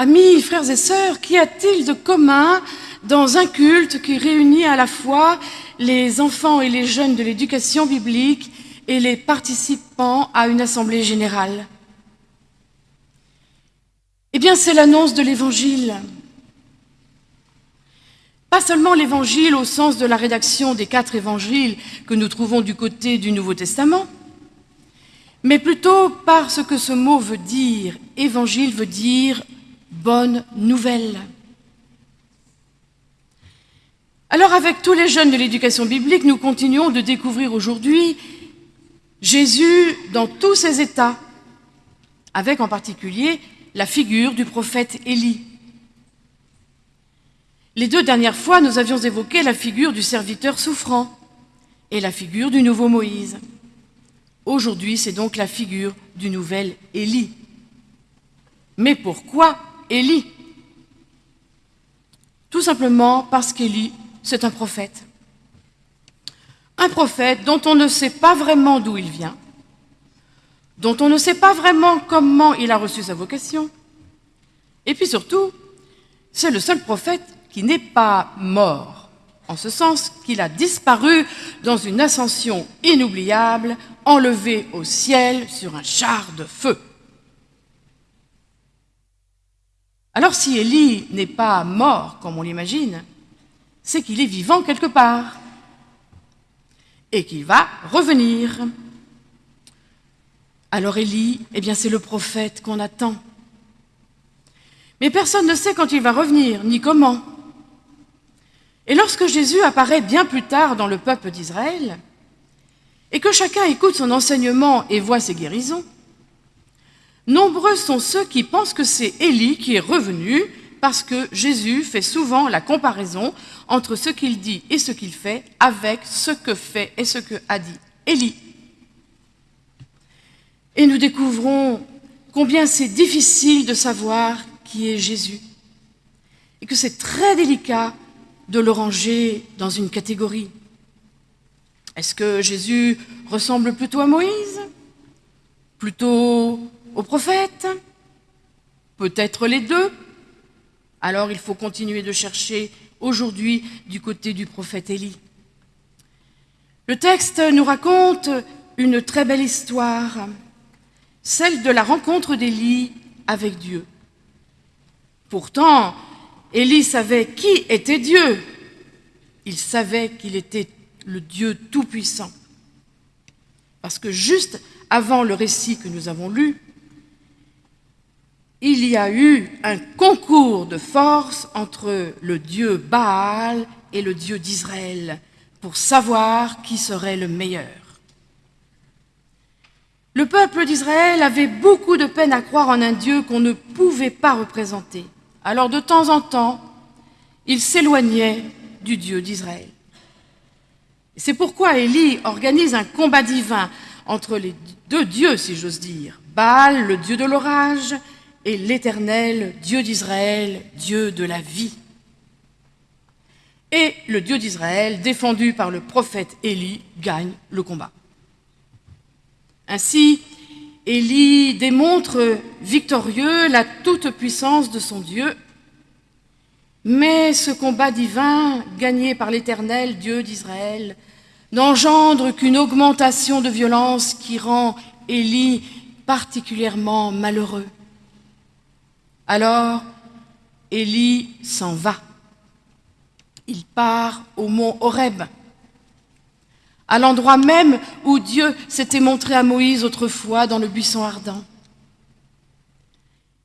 Amis, frères et sœurs, qu'y a-t-il de commun dans un culte qui réunit à la fois les enfants et les jeunes de l'éducation biblique et les participants à une assemblée générale? Eh bien, c'est l'annonce de l'Évangile. Pas seulement l'Évangile au sens de la rédaction des quatre évangiles que nous trouvons du côté du Nouveau Testament, mais plutôt parce que ce mot veut dire, Évangile veut dire bonne nouvelle. Alors avec tous les jeunes de l'éducation biblique, nous continuons de découvrir aujourd'hui Jésus dans tous ses états, avec en particulier la figure du prophète Élie. Les deux dernières fois, nous avions évoqué la figure du serviteur souffrant et la figure du nouveau Moïse. Aujourd'hui, c'est donc la figure du nouvel Élie. Mais pourquoi Élie Tout simplement parce qu'Élie, c'est un prophète. Un prophète dont on ne sait pas vraiment d'où il vient, dont on ne sait pas vraiment comment il a reçu sa vocation. Et puis surtout, c'est le seul prophète qui n'est pas mort, en ce sens qu'il a disparu dans une ascension inoubliable, enlevé au ciel sur un char de feu. Alors si Élie n'est pas mort, comme on l'imagine, c'est qu'il est vivant quelque part et qu'il va revenir. Alors Élie, eh bien c'est le prophète qu'on attend. Mais personne ne sait quand il va revenir, ni comment. Et lorsque Jésus apparaît bien plus tard dans le peuple d'Israël, et que chacun écoute son enseignement et voit ses guérisons, nombreux sont ceux qui pensent que c'est Élie qui est revenu parce que Jésus fait souvent la comparaison entre ce qu'il dit et ce qu'il fait avec ce que fait et ce que a dit Élie. Et nous découvrons combien c'est difficile de savoir qui est Jésus et que c'est très délicat de le ranger dans une catégorie. Est-ce que Jésus ressemble plutôt à Moïse Plutôt au prophète Peut-être les deux Alors il faut continuer de chercher aujourd'hui du côté du prophète Élie. Le texte nous raconte une très belle histoire, celle de la rencontre d'Élie avec Dieu. Pourtant, Élie savait qui était Dieu. Il savait qu'il était le Dieu Tout-Puissant. Parce que juste avant le récit que nous avons lu, il y a eu un concours de force entre le Dieu Baal et le Dieu d'Israël pour savoir qui serait le meilleur. Le peuple d'Israël avait beaucoup de peine à croire en un Dieu qu'on ne pouvait pas représenter. Alors de temps en temps, il s'éloignait du Dieu d'Israël. C'est pourquoi Élie organise un combat divin entre les deux dieux, si j'ose dire, Baal, le dieu de l'orage, et l'Éternel, Dieu d'Israël, Dieu de la vie. Et le Dieu d'Israël, défendu par le prophète Élie, gagne le combat. Ainsi, Élie démontre victorieux la toute-puissance de son Dieu, mais ce combat divin, gagné par l'Éternel, Dieu d'Israël, n'engendre qu'une augmentation de violence qui rend Élie particulièrement malheureux. Alors, Élie s'en va. Il part au mont Horeb à l'endroit même où Dieu s'était montré à Moïse autrefois dans le buisson ardent.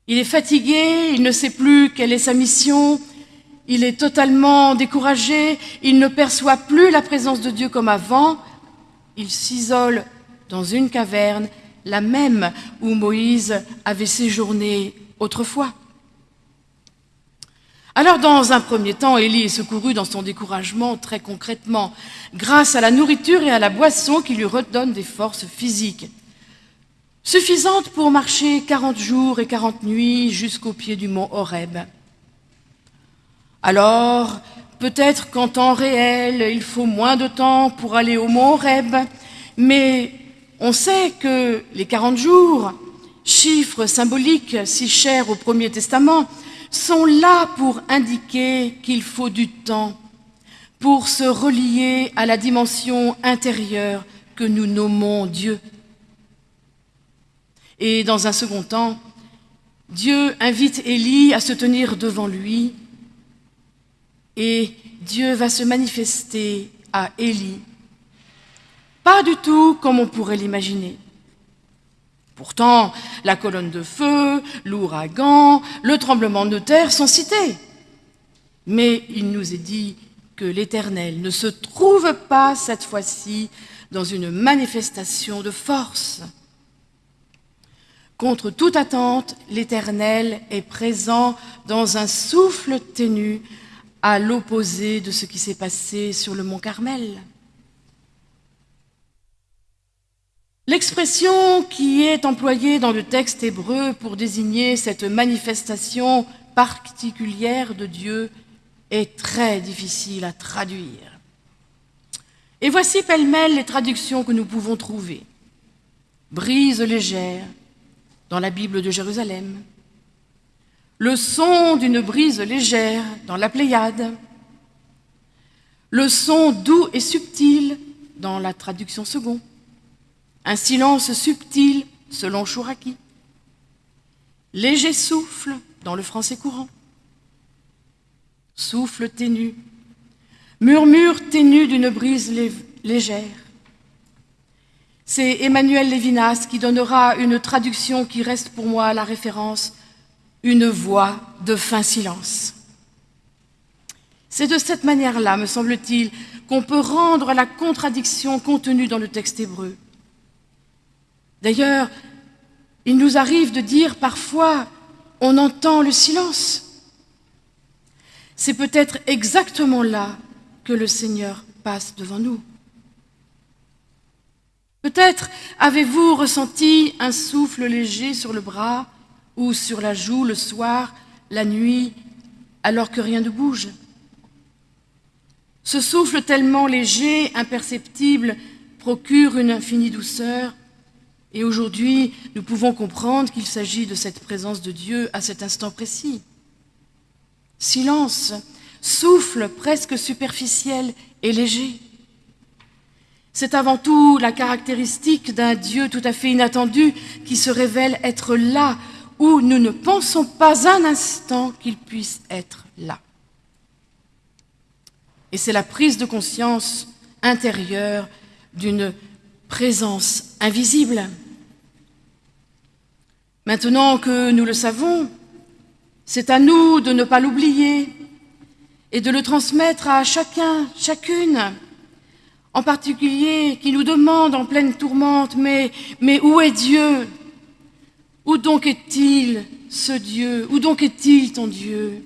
Il est fatigué, il ne sait plus quelle est sa mission, il est totalement découragé, il ne perçoit plus la présence de Dieu comme avant, il s'isole dans une caverne, la même où Moïse avait séjourné autrefois. Alors, dans un premier temps, Élie est secouru dans son découragement très concrètement, grâce à la nourriture et à la boisson qui lui redonnent des forces physiques, suffisantes pour marcher 40 jours et 40 nuits jusqu'au pied du mont Horeb. Alors, peut-être qu'en temps réel, il faut moins de temps pour aller au mont Horeb, mais on sait que les 40 jours chiffres symboliques si chers au Premier Testament, sont là pour indiquer qu'il faut du temps pour se relier à la dimension intérieure que nous nommons Dieu. Et dans un second temps, Dieu invite Élie à se tenir devant lui et Dieu va se manifester à Élie, pas du tout comme on pourrait l'imaginer. Pourtant, la colonne de feu, l'ouragan, le tremblement de terre sont cités. Mais il nous est dit que l'Éternel ne se trouve pas cette fois-ci dans une manifestation de force. Contre toute attente, l'Éternel est présent dans un souffle ténu à l'opposé de ce qui s'est passé sur le mont Carmel. L'expression qui est employée dans le texte hébreu pour désigner cette manifestation particulière de Dieu est très difficile à traduire. Et voici pêle-mêle les traductions que nous pouvons trouver. Brise légère dans la Bible de Jérusalem, le son d'une brise légère dans la Pléiade, le son doux et subtil dans la traduction seconde, un silence subtil selon Chouraki, léger souffle dans le français courant, souffle ténu, murmure ténu d'une brise légère. C'est Emmanuel Lévinas qui donnera une traduction qui reste pour moi la référence une voix de fin silence. C'est de cette manière-là, me semble-t-il, qu'on peut rendre la contradiction contenue dans le texte hébreu. D'ailleurs, il nous arrive de dire parfois on entend le silence. C'est peut-être exactement là que le Seigneur passe devant nous. Peut-être avez-vous ressenti un souffle léger sur le bras ou sur la joue le soir, la nuit, alors que rien ne bouge. Ce souffle tellement léger, imperceptible, procure une infinie douceur, et aujourd'hui, nous pouvons comprendre qu'il s'agit de cette présence de Dieu à cet instant précis. Silence, souffle presque superficiel et léger. C'est avant tout la caractéristique d'un Dieu tout à fait inattendu qui se révèle être là où nous ne pensons pas un instant qu'il puisse être là. Et c'est la prise de conscience intérieure d'une présence invisible. Maintenant que nous le savons, c'est à nous de ne pas l'oublier et de le transmettre à chacun, chacune, en particulier qui nous demande en pleine tourmente, mais, où est Dieu? Où donc est-il ce Dieu? Où donc est-il ton Dieu?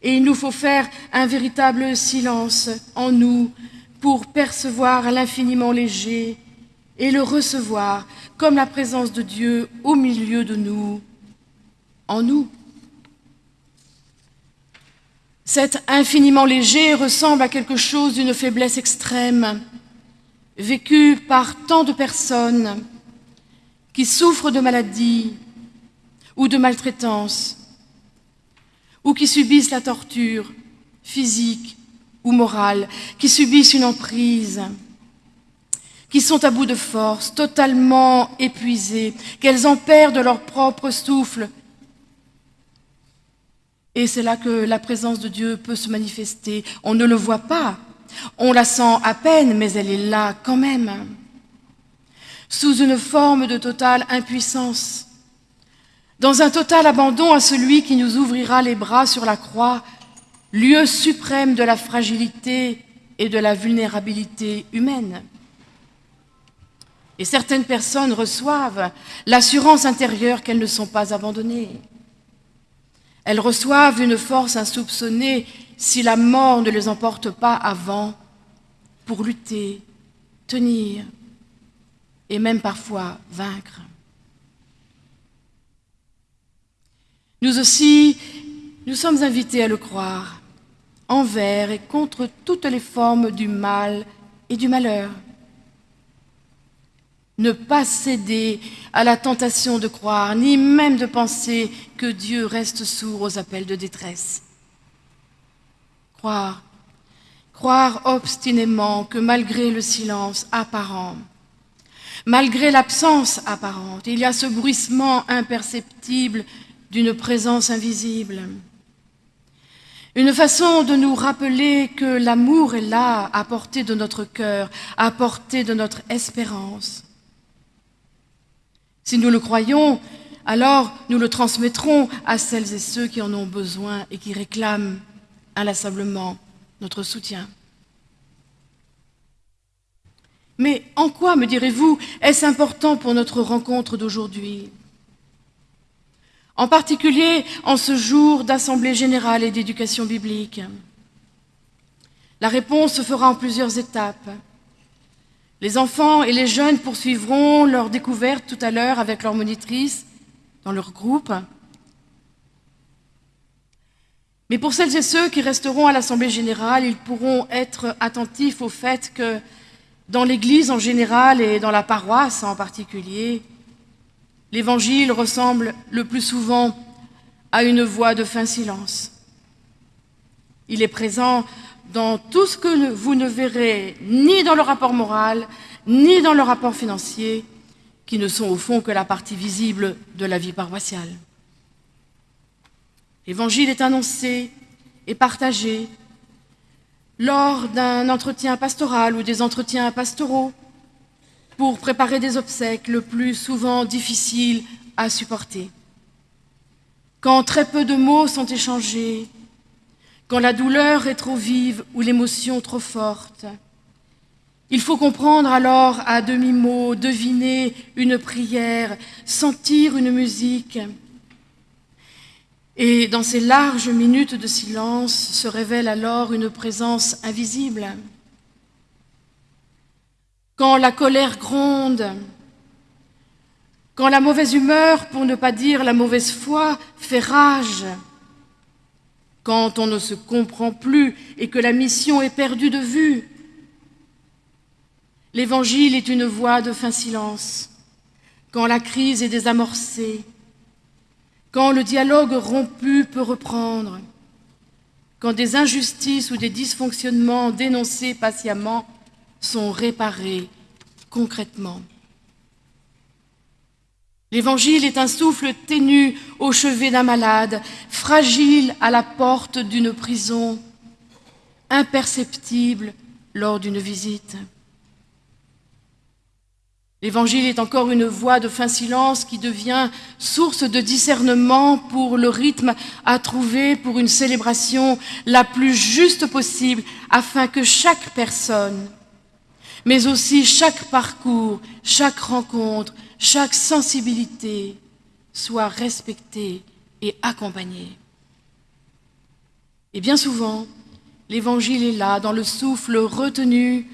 Et il nous faut faire un véritable silence en nous pour percevoir l'infiniment léger et le recevoir comme la présence de Dieu au milieu de nous, en nous. Cet infiniment léger ressemble à quelque chose d'une faiblesse extrême, vécue par tant de personnes qui souffrent de maladies ou de maltraitance, ou qui subissent la torture physique ou morale, qui subissent une emprise, qui sont à bout de force, totalement épuisées, qu'elles en perdent leur propre souffle. Et c'est là que la présence de Dieu peut se manifester. On ne le voit pas, on la sent à peine, mais elle est là quand même sous une forme de totale impuissance, dans un total abandon à celui qui nous ouvrira les bras sur la croix, lieu suprême de la fragilité et de la vulnérabilité humaine. Et certaines personnes reçoivent l'assurance intérieure qu'elles ne sont pas abandonnées. Elles reçoivent une force insoupçonnée si la mort ne les emporte pas avant pour lutter, tenir, et même parfois vaincre. Nous aussi, nous sommes invités à le croire, envers et contre toutes les formes du mal et du malheur. Ne pas céder à la tentation de croire, ni même de penser que Dieu reste sourd aux appels de détresse. Croire, croire obstinément que malgré le silence apparent, malgré l'absence apparente, il y a ce bruissement imperceptible d'une présence invisible. Une façon de nous rappeler que l'amour est là, à portée de notre cœur, à portée de notre espérance. Si nous le croyons, alors nous le transmettrons à celles et ceux qui en ont besoin et qui réclament inlassablement notre soutien. Mais en quoi, me direz-vous, est-ce important pour notre rencontre d'aujourd'hui? En particulier en ce jour d'Assemblée générale et d'éducation biblique. La réponse se fera en plusieurs étapes. Les enfants et les jeunes poursuivront leur découverte tout à l'heure avec leur monitrice dans leur groupe. Mais pour celles et ceux qui resteront à l'Assemblée générale, ils pourront être attentifs au fait que dans l'Église en général et dans la paroisse en particulier, l'Évangile ressemble le plus souvent à une voix de fin silence. Il est présent dans tout ce que vous ne verrez ni dans le rapport moral, ni dans le rapport financier, qui ne sont au fond que la partie visible de la vie paroissiale. L'Évangile est annoncé et partagé lors d'un entretien pastoral ou des entretiens pastoraux pour préparer des obsèques le plus souvent difficiles à supporter. Quand très peu de mots sont échangés quand la douleur est trop vive ou l'émotion trop forte. Il faut comprendre alors à demi-mot, deviner une prière, sentir une musique. Et dans ces larges minutes de silence se révèle alors une présence invisible. Quand la colère gronde, quand la mauvaise humeur, pour ne pas dire la mauvaise foi, fait rage, quand on ne se comprend plus et que la mission est perdue de vue. L'Évangile est une voie de fin silence, quand la crise est désamorcée, quand le dialogue rompu peut reprendre, quand des injustices ou des dysfonctionnements dénoncés patiemment sont réparés concrètement. L'Évangile est un souffle ténu au chevet d'un malade, fragile à la porte d'une prison, imperceptible lors d'une visite. L'Évangile est encore une voix de fin silence qui devient source de discernement pour le rythme à trouver pour une célébration la plus juste possible afin que chaque personne, mais aussi chaque parcours, chaque rencontre, chaque sensibilité soit respectée et accompagnée. Et bien souvent, l'Évangile est là, dans le souffle retenu,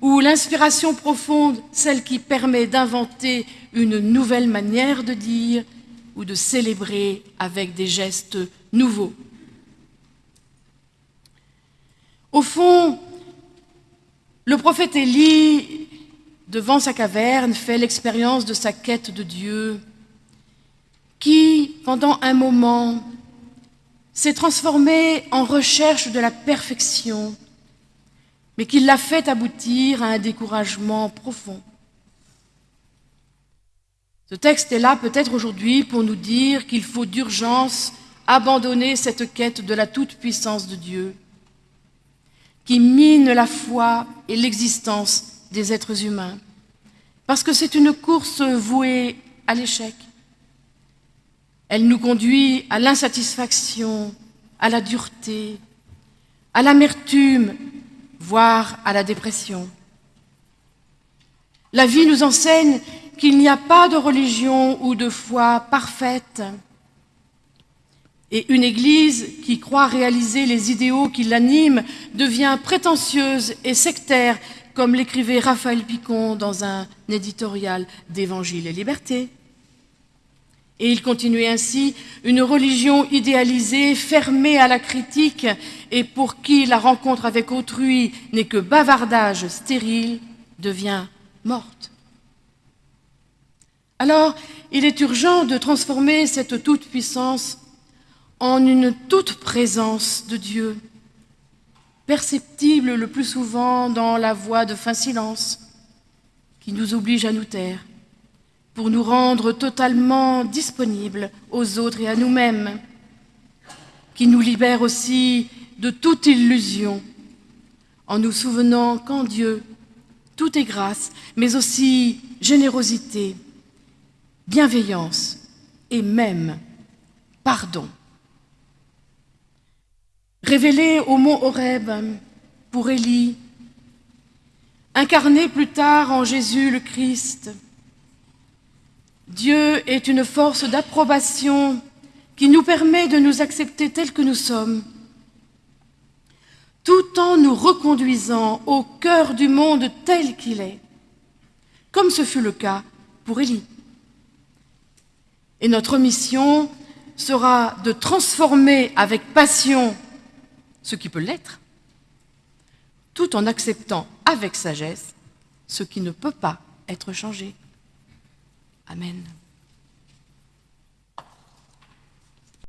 ou l'inspiration profonde, celle qui permet d'inventer une nouvelle manière de dire ou de célébrer avec des gestes nouveaux. Au fond, le prophète Élie devant sa caverne, fait l'expérience de sa quête de Dieu, qui, pendant un moment, s'est transformé en recherche de la perfection, mais qui l'a fait aboutir à un découragement profond. Ce texte est là peut-être aujourd'hui pour nous dire qu'il faut d'urgence abandonner cette quête de la toute-puissance de Dieu, qui mine la foi et l'existence des êtres humains, parce que c'est une course vouée à l'échec. Elle nous conduit à l'insatisfaction, à la dureté, à l'amertume, voire à la dépression. La vie nous enseigne qu'il n'y a pas de religion ou de foi parfaite. Et une Église qui croit réaliser les idéaux qui l'animent devient prétentieuse et sectaire comme l'écrivait Raphaël Picon dans un éditorial d'Évangile et Liberté. Et il continuait ainsi, une religion idéalisée, fermée à la critique, et pour qui la rencontre avec autrui n'est que bavardage stérile, devient morte. Alors, il est urgent de transformer cette toute-puissance en une toute présence de Dieu, perceptible le plus souvent dans la voix de fin silence, qui nous oblige à nous taire, pour nous rendre totalement disponibles aux autres et à nous-mêmes, qui nous libère aussi de toute illusion, en nous souvenant qu'en Dieu, tout est grâce, mais aussi générosité, bienveillance et même pardon. Révélé au mont Horeb pour Élie, incarné plus tard en Jésus le Christ, Dieu est une force d'approbation qui nous permet de nous accepter tels que nous sommes, tout en nous reconduisant au cœur du monde tel qu'il est, comme ce fut le cas pour Élie. Et notre mission sera de transformer avec passion ce qui peut l'être, tout en acceptant avec sagesse ce qui ne peut pas être changé. Amen.